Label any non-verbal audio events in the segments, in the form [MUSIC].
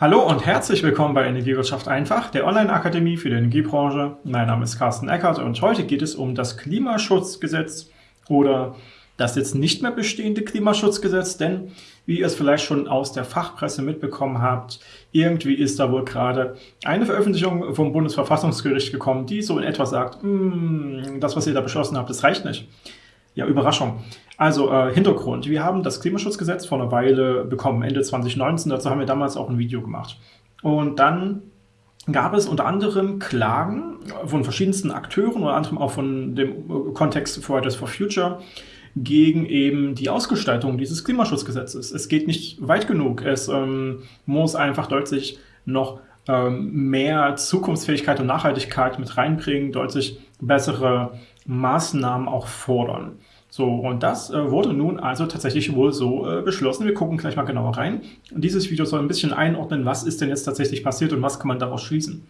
Hallo und herzlich willkommen bei Energiewirtschaft einfach, der Online-Akademie für die Energiebranche. Mein Name ist Carsten Eckert und heute geht es um das Klimaschutzgesetz oder das jetzt nicht mehr bestehende Klimaschutzgesetz, denn wie ihr es vielleicht schon aus der Fachpresse mitbekommen habt, irgendwie ist da wohl gerade eine Veröffentlichung vom Bundesverfassungsgericht gekommen, die so in etwa sagt, hm, das, was ihr da beschlossen habt, das reicht nicht. Ja, Überraschung. Also äh, Hintergrund. Wir haben das Klimaschutzgesetz vor einer Weile bekommen, Ende 2019. Dazu haben wir damals auch ein Video gemacht. Und dann gab es unter anderem Klagen von verschiedensten Akteuren, unter anderem auch von dem äh, Kontext Fridays for Future, gegen eben die Ausgestaltung dieses Klimaschutzgesetzes. Es geht nicht weit genug. Es ähm, muss einfach deutlich noch ähm, mehr Zukunftsfähigkeit und Nachhaltigkeit mit reinbringen, deutlich bessere Maßnahmen auch fordern. So, und das äh, wurde nun also tatsächlich wohl so äh, beschlossen. Wir gucken gleich mal genauer rein. Und dieses Video soll ein bisschen einordnen, was ist denn jetzt tatsächlich passiert und was kann man daraus schließen.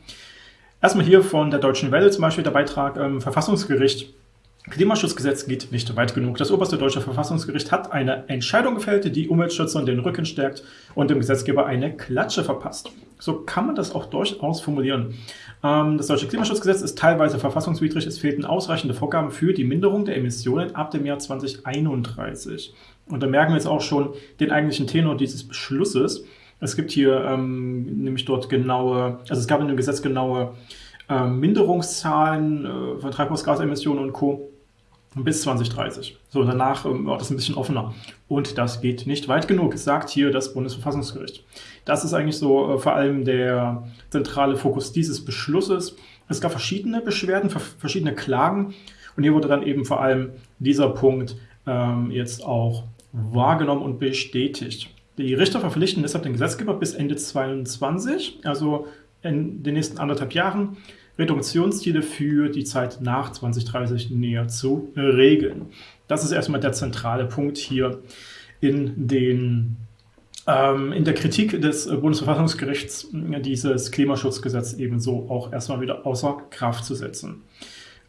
Erstmal hier von der Deutschen Welle zum Beispiel der Beitrag ähm, Verfassungsgericht Klimaschutzgesetz geht nicht weit genug. Das oberste deutsche Verfassungsgericht hat eine Entscheidung gefällt, die Umweltschützern den Rücken stärkt und dem Gesetzgeber eine Klatsche verpasst. So kann man das auch durchaus formulieren. Ähm, das deutsche Klimaschutzgesetz ist teilweise verfassungswidrig. Es fehlten ausreichende Vorgaben für die Minderung der Emissionen ab dem Jahr 2031. Und da merken wir jetzt auch schon den eigentlichen Tenor dieses Beschlusses. Es gibt hier ähm, nämlich dort genaue, also es gab in dem Gesetz genaue äh, Minderungszahlen äh, von Treibhausgasemissionen und Co. bis 2030. So, danach ähm, war das ein bisschen offener. Und das geht nicht weit genug, sagt hier das Bundesverfassungsgericht. Das ist eigentlich so äh, vor allem der zentrale Fokus dieses Beschlusses. Es gab verschiedene Beschwerden, verschiedene Klagen. Und hier wurde dann eben vor allem dieser Punkt ähm, jetzt auch wahrgenommen und bestätigt. Die Richter verpflichten deshalb den Gesetzgeber bis Ende 2022, also in den nächsten anderthalb Jahren, Reduktionsziele für die Zeit nach 2030 näher zu regeln. Das ist erstmal der zentrale Punkt hier in, den, ähm, in der Kritik des Bundesverfassungsgerichts, dieses Klimaschutzgesetz ebenso auch erstmal wieder außer Kraft zu setzen.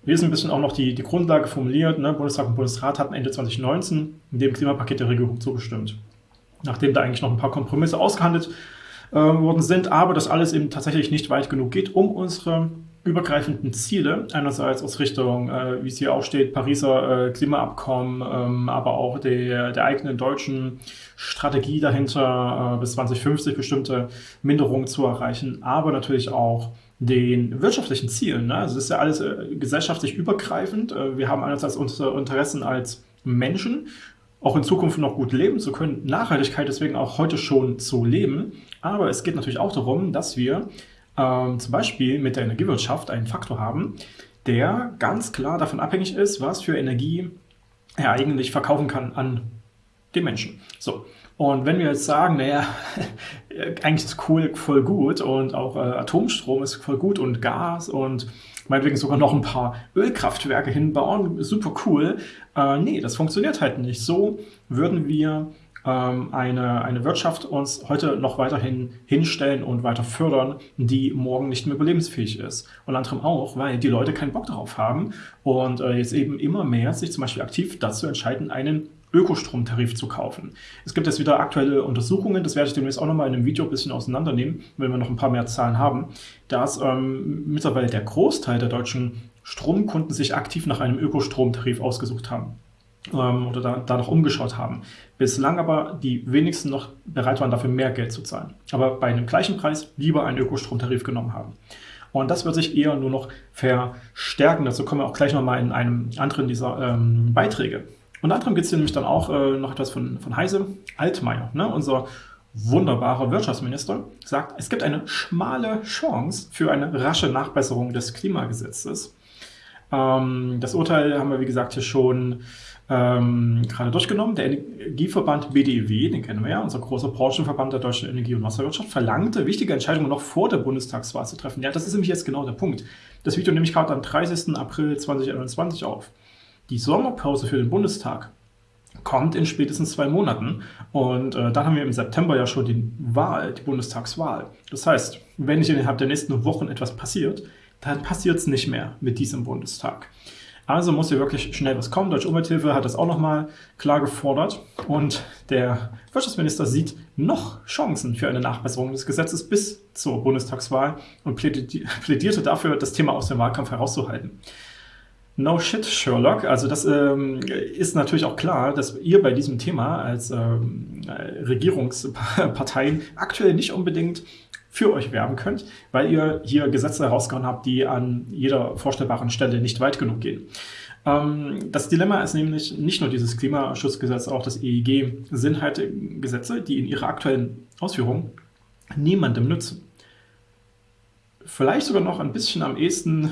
Hier ist ein bisschen auch noch die, die Grundlage formuliert. Ne? Bundestag und Bundesrat hatten Ende 2019 dem Klimapaket der Regierung zugestimmt. Nachdem da eigentlich noch ein paar Kompromisse ausgehandelt äh, worden sind, aber das alles eben tatsächlich nicht weit genug geht, um unsere übergreifenden Ziele, einerseits aus Richtung, äh, wie es hier auch steht, Pariser äh, Klimaabkommen, ähm, aber auch der, der eigenen deutschen Strategie dahinter, äh, bis 2050 bestimmte Minderungen zu erreichen, aber natürlich auch den wirtschaftlichen Zielen. Ne? Also es ist ja alles äh, gesellschaftlich übergreifend. Äh, wir haben einerseits unsere Interessen als Menschen, auch in Zukunft noch gut leben zu können, Nachhaltigkeit deswegen auch heute schon zu leben. Aber es geht natürlich auch darum, dass wir ähm, zum Beispiel mit der Energiewirtschaft einen Faktor haben, der ganz klar davon abhängig ist, was für Energie er eigentlich verkaufen kann an den Menschen. So. Und wenn wir jetzt sagen, naja, [LAUGHS] eigentlich ist Kohle voll gut und auch äh, Atomstrom ist voll gut und Gas und meinetwegen sogar noch ein paar Ölkraftwerke hinbauen, super cool. Äh, nee, das funktioniert halt nicht. So würden wir eine, eine Wirtschaft uns heute noch weiterhin hinstellen und weiter fördern, die morgen nicht mehr überlebensfähig ist. Und anderem auch, weil die Leute keinen Bock darauf haben und äh, jetzt eben immer mehr sich zum Beispiel aktiv dazu entscheiden, einen Ökostromtarif zu kaufen. Es gibt jetzt wieder aktuelle Untersuchungen, das werde ich demnächst auch nochmal in einem Video ein bisschen auseinandernehmen, wenn wir noch ein paar mehr Zahlen haben, dass ähm, mittlerweile der Großteil der deutschen Stromkunden sich aktiv nach einem Ökostromtarif ausgesucht haben ähm, oder da, umgeschaut haben. Bislang aber die wenigsten noch bereit waren, dafür mehr Geld zu zahlen. Aber bei einem gleichen Preis lieber einen Ökostromtarif genommen haben. Und das wird sich eher nur noch verstärken. Dazu kommen wir auch gleich nochmal in einem anderen dieser ähm, Beiträge. Unter anderem gibt es hier nämlich dann auch äh, noch etwas von, von Heise. Altmaier, ne, unser wunderbarer Wirtschaftsminister, sagt, es gibt eine schmale Chance für eine rasche Nachbesserung des Klimagesetzes. Ähm, das Urteil haben wir, wie gesagt, hier schon ähm, gerade durchgenommen. Der Energieverband BDEW, den kennen wir ja, unser großer Branchenverband der deutschen Energie- und Wasserwirtschaft, verlangte, wichtige Entscheidungen noch vor der Bundestagswahl zu treffen. Ja, das ist nämlich jetzt genau der Punkt. Das Video nehme ich gerade am 30. April 2021 auf. Die Sommerpause für den Bundestag kommt in spätestens zwei Monaten. Und äh, dann haben wir im September ja schon die Wahl, die Bundestagswahl. Das heißt, wenn nicht innerhalb der nächsten Wochen etwas passiert, dann passiert es nicht mehr mit diesem Bundestag. Also muss hier wirklich schnell was kommen. Deutsche Umwelthilfe hat das auch nochmal klar gefordert. Und der Wirtschaftsminister sieht noch Chancen für eine Nachbesserung des Gesetzes bis zur Bundestagswahl und plädierte dafür, das Thema aus dem Wahlkampf herauszuhalten. No shit, Sherlock. Also das ähm, ist natürlich auch klar, dass ihr bei diesem Thema als ähm, Regierungsparteien aktuell nicht unbedingt für euch werben könnt, weil ihr hier Gesetze herausgehauen habt, die an jeder vorstellbaren Stelle nicht weit genug gehen. Ähm, das Dilemma ist nämlich nicht nur dieses Klimaschutzgesetz, auch das EEG sind halt Gesetze, die in ihrer aktuellen Ausführung niemandem nützen. Vielleicht sogar noch ein bisschen am ehesten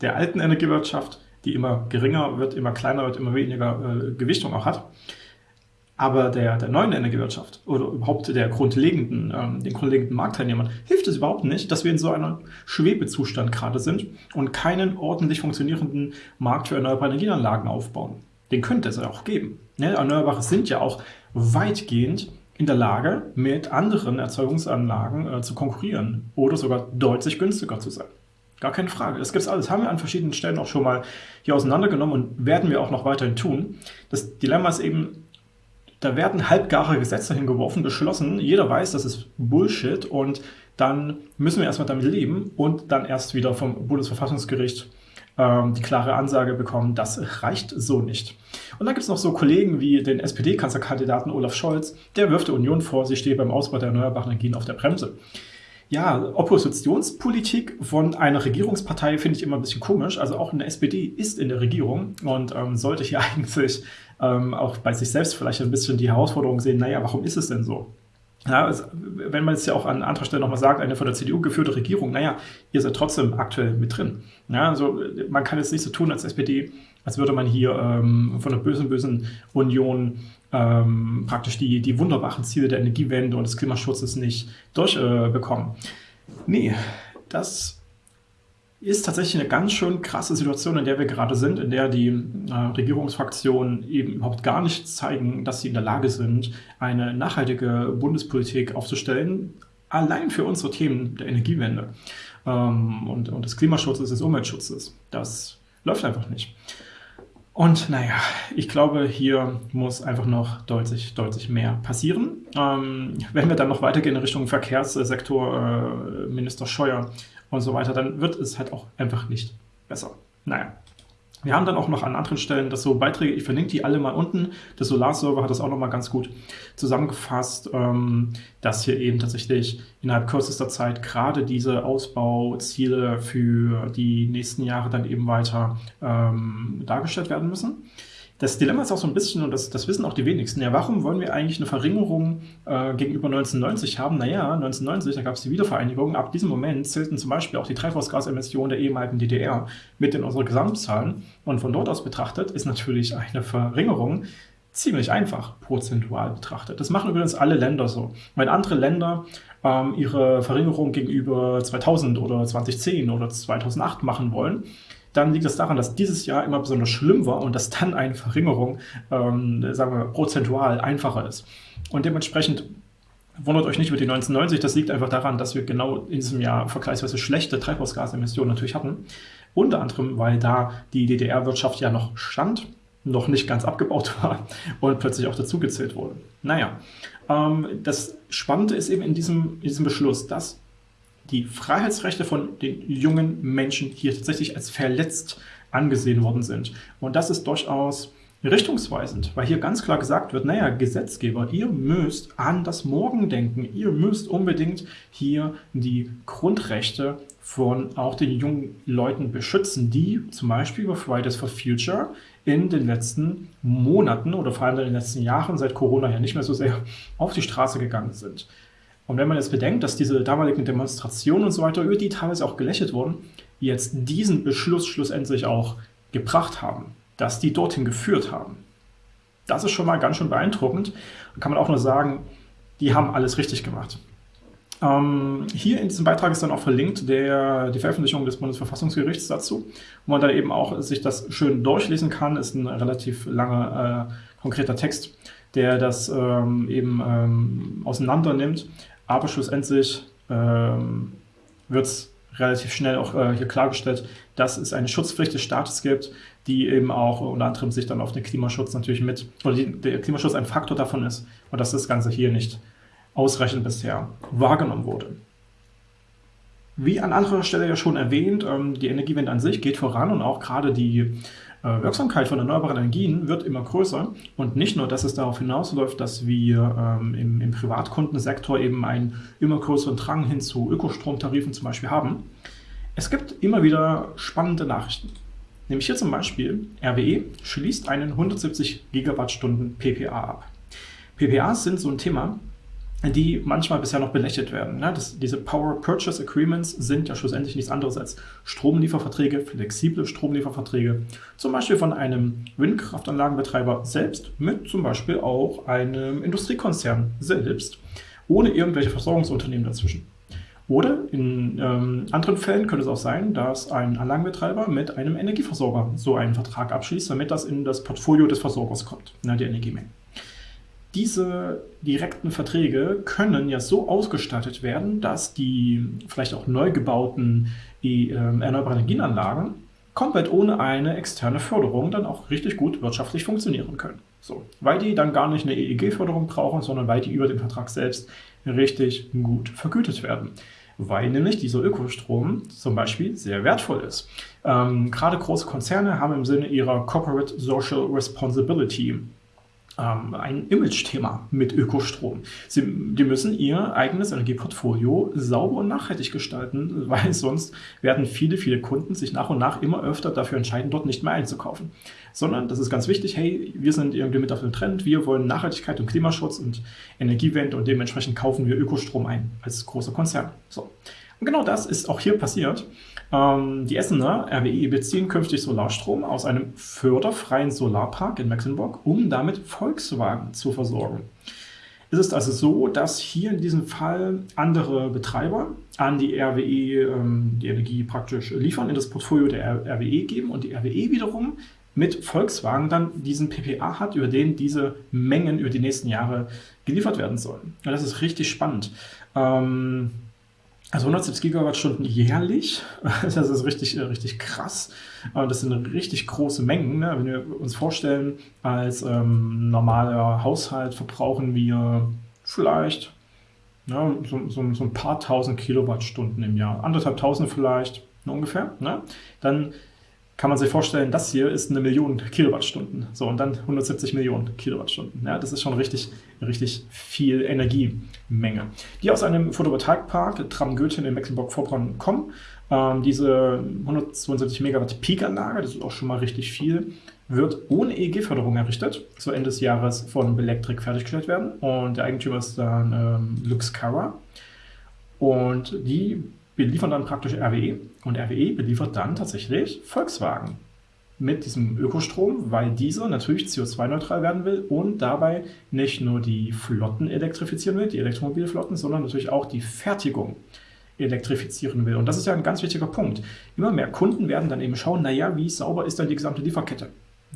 der alten Energiewirtschaft, die immer geringer wird, immer kleiner wird, immer weniger äh, Gewichtung auch hat. Aber der, der neuen Energiewirtschaft oder überhaupt der grundlegenden, ähm, den grundlegenden Marktteilnehmern hilft es überhaupt nicht, dass wir in so einem Schwebezustand gerade sind und keinen ordentlich funktionierenden Markt für erneuerbare Energieanlagen aufbauen. Den könnte es ja auch geben. Ne? Erneuerbare sind ja auch weitgehend in der Lage, mit anderen Erzeugungsanlagen äh, zu konkurrieren oder sogar deutlich günstiger zu sein. Gar keine Frage. Das gibt es alles. Haben wir an verschiedenen Stellen auch schon mal hier auseinandergenommen und werden wir auch noch weiterhin tun. Das Dilemma ist eben, da werden halbgare Gesetze hingeworfen, beschlossen. Jeder weiß, das ist Bullshit und dann müssen wir erstmal damit leben und dann erst wieder vom Bundesverfassungsgericht ähm, die klare Ansage bekommen, das reicht so nicht. Und dann gibt es noch so Kollegen wie den SPD-Kanzlerkandidaten Olaf Scholz, der wirft der Union vor, sie stehe beim Ausbau der erneuerbaren Energien auf der Bremse ja, Oppositionspolitik von einer Regierungspartei finde ich immer ein bisschen komisch. Also auch eine SPD ist in der Regierung und ähm, sollte hier [LAUGHS] eigentlich ähm, auch bei sich selbst vielleicht ein bisschen die Herausforderung sehen, naja, warum ist es denn so? Ja, es, wenn man es ja auch an anderer Stelle nochmal sagt, eine von der CDU geführte Regierung, naja, ihr seid trotzdem aktuell mit drin. Ja, also man kann jetzt nicht so tun als SPD, als würde man hier ähm, von der bösen, bösen Union ähm, praktisch die, die wunderbaren Ziele der Energiewende und des Klimaschutzes nicht durchbekommen. Äh, nee, das ist tatsächlich eine ganz schön krasse Situation, in der wir gerade sind, in der die äh, Regierungsfraktionen eben überhaupt gar nicht zeigen, dass sie in der Lage sind, eine nachhaltige Bundespolitik aufzustellen, allein für unsere Themen der Energiewende ähm, und, und des Klimaschutzes, des Umweltschutzes. Das läuft einfach nicht. Und naja, ich glaube, hier muss einfach noch deutlich, deutlich mehr passieren. Ähm, wenn wir dann noch weitergehen in Richtung Verkehrssektor, äh, Minister Scheuer und so weiter, dann wird es halt auch einfach nicht besser. Naja. Wir haben dann auch noch an anderen Stellen das so Beiträge, ich verlinke die alle mal unten. Der Solarserver hat das auch nochmal ganz gut zusammengefasst, ähm, dass hier eben tatsächlich innerhalb kürzester Zeit gerade diese Ausbauziele für die nächsten Jahre dann eben weiter ähm, dargestellt werden müssen. Das Dilemma ist auch so ein bisschen, und das, das wissen auch die wenigsten, ja, warum wollen wir eigentlich eine Verringerung äh, gegenüber 1990 haben? Naja, 1990, da gab es die Wiedervereinigung. Ab diesem Moment zählten zum Beispiel auch die Treibhausgasemissionen der ehemaligen DDR mit in unsere Gesamtzahlen. Und von dort aus betrachtet ist natürlich eine Verringerung ziemlich einfach prozentual betrachtet. Das machen übrigens alle Länder so. Wenn andere Länder ähm, ihre Verringerung gegenüber 2000 oder 2010 oder 2008 machen wollen, dann liegt es daran, dass dieses Jahr immer besonders schlimm war und dass dann eine Verringerung, ähm, sagen wir, prozentual einfacher ist. Und dementsprechend wundert euch nicht über die 1990, das liegt einfach daran, dass wir genau in diesem Jahr vergleichsweise schlechte Treibhausgasemissionen natürlich hatten. Unter anderem, weil da die DDR-Wirtschaft ja noch stand, noch nicht ganz abgebaut [LAUGHS] war und plötzlich auch dazugezählt wurde. Naja, ähm, das Spannende ist eben in diesem, in diesem Beschluss, dass die Freiheitsrechte von den jungen Menschen hier tatsächlich als verletzt angesehen worden sind. Und das ist durchaus richtungsweisend, weil hier ganz klar gesagt wird, naja, Gesetzgeber, ihr müsst an das Morgen denken, ihr müsst unbedingt hier die Grundrechte von auch den jungen Leuten beschützen, die zum Beispiel über Fridays for Future in den letzten Monaten oder vor allem in den letzten Jahren, seit Corona ja nicht mehr so sehr, auf die Straße gegangen sind. Und wenn man jetzt bedenkt, dass diese damaligen Demonstrationen und so weiter, über die teilweise auch gelächelt wurden, jetzt diesen Beschluss schlussendlich auch gebracht haben, dass die dorthin geführt haben. Das ist schon mal ganz schön beeindruckend. Da kann man auch nur sagen, die haben alles richtig gemacht. Ähm, hier in diesem Beitrag ist dann auch verlinkt der, die Veröffentlichung des Bundesverfassungsgerichts dazu, wo man dann eben auch sich das schön durchlesen kann. Ist ein relativ langer, äh, konkreter Text, der das ähm, eben ähm, auseinander nimmt. Aber schlussendlich ähm, wird es relativ schnell auch äh, hier klargestellt, dass es eine Schutzpflicht des Staates gibt, die eben auch unter anderem sich dann auf den Klimaschutz natürlich mit, oder die, der Klimaschutz ein Faktor davon ist und dass das Ganze hier nicht ausreichend bisher wahrgenommen wurde. Wie an anderer Stelle ja schon erwähnt, ähm, die Energiewende an sich geht voran und auch gerade die Wirksamkeit von erneuerbaren Energien wird immer größer. Und nicht nur, dass es darauf hinausläuft, dass wir ähm, im, im Privatkundensektor eben einen immer größeren Drang hin zu Ökostromtarifen zum Beispiel haben. Es gibt immer wieder spannende Nachrichten. Nämlich hier zum Beispiel, RWE schließt einen 170 Gigawattstunden PPA ab. PPAs sind so ein Thema, die manchmal bisher noch belächelt werden. Ne? Das, diese Power Purchase Agreements sind ja schlussendlich nichts anderes als Stromlieferverträge, flexible Stromlieferverträge, zum Beispiel von einem Windkraftanlagenbetreiber selbst mit zum Beispiel auch einem Industriekonzern selbst, ohne irgendwelche Versorgungsunternehmen dazwischen. Oder in ähm, anderen Fällen könnte es auch sein, dass ein Anlagenbetreiber mit einem Energieversorger so einen Vertrag abschließt, damit das in das Portfolio des Versorgers kommt, ne, die Energiemenge. Diese direkten Verträge können ja so ausgestattet werden, dass die vielleicht auch neu gebauten äh, erneuerbaren Energienanlagen komplett ohne eine externe Förderung dann auch richtig gut wirtschaftlich funktionieren können. So, weil die dann gar nicht eine EEG-Förderung brauchen, sondern weil die über den Vertrag selbst richtig gut vergütet werden. Weil nämlich dieser Ökostrom zum Beispiel sehr wertvoll ist. Ähm, gerade große Konzerne haben im Sinne ihrer Corporate Social Responsibility ähm, ein Image-Thema mit Ökostrom. Sie, die müssen ihr eigenes Energieportfolio sauber und nachhaltig gestalten, weil sonst werden viele, viele Kunden sich nach und nach immer öfter dafür entscheiden, dort nicht mehr einzukaufen. Sondern, das ist ganz wichtig, hey, wir sind irgendwie mit auf dem Trend, wir wollen Nachhaltigkeit und Klimaschutz und Energiewende und dementsprechend kaufen wir Ökostrom ein als großer Konzern. So. Und genau das ist auch hier passiert. Ähm, die Essener RWE beziehen künftig Solarstrom aus einem förderfreien Solarpark in Mecklenburg, um damit Volkswagen zu versorgen. Es ist also so, dass hier in diesem Fall andere Betreiber an die RWE ähm, die Energie praktisch liefern, in das Portfolio der RWE geben und die RWE wiederum mit Volkswagen dann diesen PPA hat, über den diese Mengen über die nächsten Jahre geliefert werden sollen. Ja, das ist richtig spannend. Ähm, also 170 Gigawattstunden jährlich, [LAUGHS] das ist richtig, äh, richtig krass. Das sind richtig große Mengen. Ne? Wenn wir uns vorstellen, als ähm, normaler Haushalt verbrauchen wir vielleicht ja, so, so, so, ein paar tausend Kilowattstunden im Jahr, anderthalb tausend vielleicht ne, ungefähr. Ne? Dann kann man sich vorstellen, das hier ist eine Million Kilowattstunden. So, und dann 170 Millionen Kilowattstunden. Ja, das ist schon richtig, richtig viel Energiemenge. Die aus einem Photovoltaikpark Tram-Göthin in Mecklenburg-Vorpommern kommen. Ähm, diese 172 Megawatt Peak-Anlage, das ist auch schon mal richtig viel, wird ohne EEG-Förderung errichtet, so Ende des Jahres von Belectric fertiggestellt werden. Und der Eigentümer ist dann ähm, Luxcara. Und die beliefern dann praktisch RWE und RWE beliefert dann tatsächlich Volkswagen mit diesem Ökostrom, weil dieser natürlich CO2-neutral werden will und dabei nicht nur die Flotten elektrifizieren will, die Elektromobilflotten, sondern natürlich auch die Fertigung elektrifizieren will. Und das ist ja ein ganz wichtiger Punkt. Immer mehr Kunden werden dann eben schauen, naja, wie sauber ist dann die gesamte Lieferkette?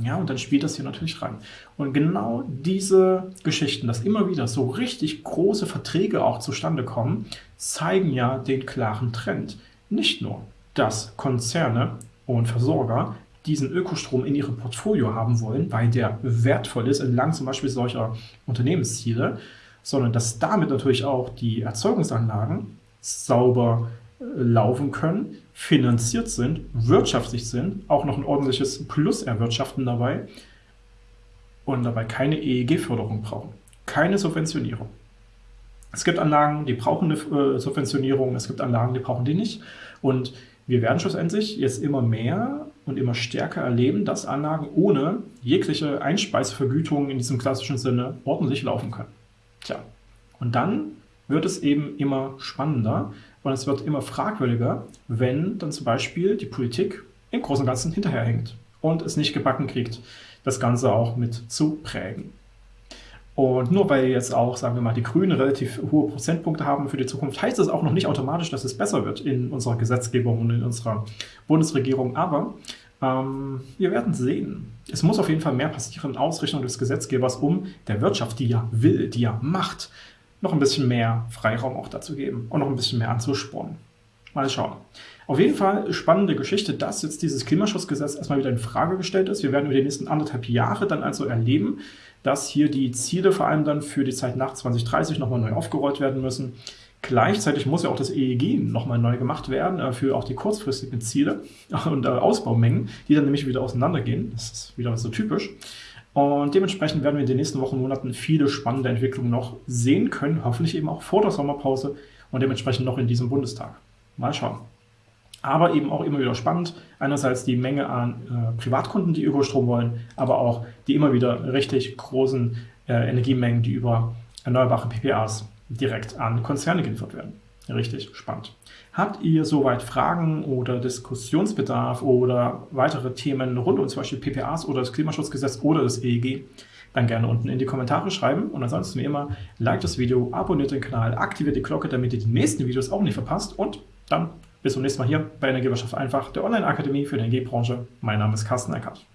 Ja, und dann spielt das hier natürlich rein. Und genau diese Geschichten, dass immer wieder so richtig große Verträge auch zustande kommen, zeigen ja den klaren Trend. Nicht nur, dass Konzerne und Versorger diesen Ökostrom in ihrem Portfolio haben wollen, weil der wertvoll ist entlang zum Beispiel solcher Unternehmensziele, sondern dass damit natürlich auch die Erzeugungsanlagen sauber laufen können, finanziert sind, wirtschaftlich sind, auch noch ein ordentliches Plus erwirtschaften dabei und dabei keine EEG-Förderung brauchen, keine Subventionierung. Es gibt Anlagen, die brauchen eine äh, Subventionierung, es gibt Anlagen, die brauchen die nicht. Und wir werden schlussendlich jetzt immer mehr und immer stärker erleben, dass Anlagen ohne jegliche Einspeisevergütung in diesem klassischen Sinne ordentlich laufen können. Tja, und dann wird es eben immer spannender und es wird immer fragwürdiger, wenn dann zum Beispiel die Politik im Großen und Ganzen hinterherhängt und es nicht gebacken kriegt, das Ganze auch mit zu prägen. Und nur weil jetzt auch, sagen wir mal, die Grünen relativ hohe Prozentpunkte haben für die Zukunft, heißt das auch noch nicht automatisch, dass es besser wird in unserer Gesetzgebung und in unserer Bundesregierung. Aber ähm, wir werden sehen. Es muss auf jeden Fall mehr passieren, Ausrichtung des Gesetzgebers, um der Wirtschaft, die ja will, die ja macht, noch ein bisschen mehr Freiraum auch dazu geben und noch ein bisschen mehr anzuspornen. Mal schauen. Auf jeden Fall spannende Geschichte, dass jetzt dieses Klimaschutzgesetz erstmal wieder in Frage gestellt ist. Wir werden über die nächsten anderthalb Jahre dann also erleben, dass hier die Ziele vor allem dann für die Zeit nach 2030 nochmal neu aufgerollt werden müssen. Gleichzeitig muss ja auch das EEG nochmal neu gemacht werden äh, für auch die kurzfristigen Ziele und äh, Ausbaumengen, die dann nämlich wieder auseinandergehen. Das ist wieder so typisch. Und dementsprechend werden wir in den nächsten Wochen und Monaten viele spannende Entwicklungen noch sehen können, hoffentlich eben auch vor der Sommerpause und dementsprechend noch in diesem Bundestag. Mal schauen. Aber eben auch immer wieder spannend, einerseits die Menge an äh, Privatkunden, die Ökostrom wollen, aber auch die immer wieder richtig großen äh, Energiemengen, die über erneuerbare PPAs direkt an Konzerne geliefert werden. Richtig spannend. Habt ihr soweit Fragen oder Diskussionsbedarf oder weitere Themen rund um zum Beispiel PPAs oder das Klimaschutzgesetz oder das EEG, dann gerne unten in die Kommentare schreiben. Und ansonsten wie immer, like das Video, abonniert den Kanal, aktiviert die Glocke, damit ihr die nächsten Videos auch nicht verpasst. Und dann bis zum nächsten Mal hier bei Energiewirtschaft einfach, der Online-Akademie für die Energiebranche. Mein Name ist Carsten Eckert.